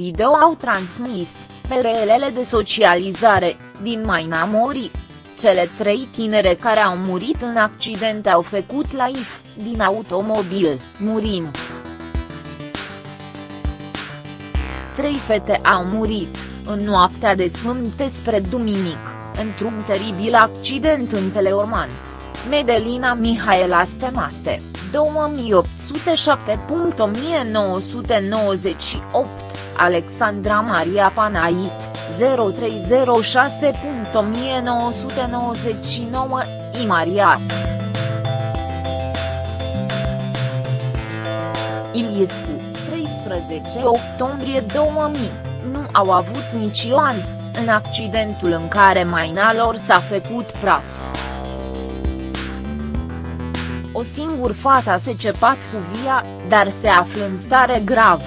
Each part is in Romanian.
video au transmis, pe reelele de socializare, din Maina Mori. Cele trei tinere care au murit în accident au făcut live, din automobil, murim. Trei fete au murit, în noaptea de sâmbătă spre duminic, într-un teribil accident în Teleorman. Medelina Mihaela Stemate, 2007.1998, Alexandra Maria Panait, 0306.1999, Imaria. Iliescu, 13 octombrie 2000, nu au avut nici azi, în accidentul în care maina lor s-a făcut praf. O singur fata se cepat cu via, dar se află în stare grav.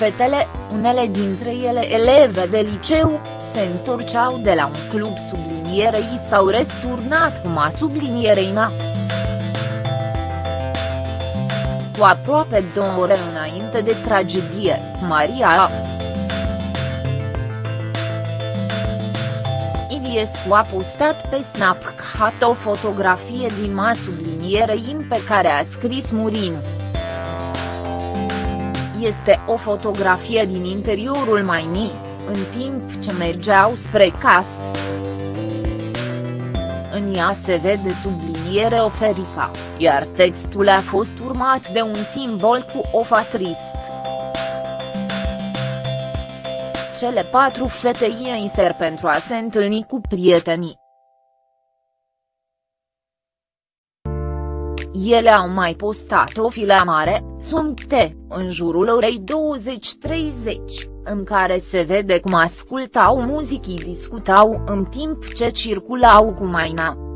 Fetele, unele dintre ele eleve de liceu, se întorceau de la un club sublinierei s-au resturnat cum a sublinierei na. Cu aproape două ore înainte de tragedie, Maria a. Iliescu a postat pe Snapchat o fotografie din ma sublinierei pe care a scris Murim. Este o fotografie din interiorul Maini, în timp ce mergeau spre casă. În ea se vede subliniere oferica, iar textul a fost urmat de un simbol cu o trist. Cele patru fete inser pentru a se întâlni cu prietenii. Ele au mai postat o filmare, suncte, în jurul orei 20.30, în care se vede cum ascultau muzicii discutau în timp ce circulau cu maina.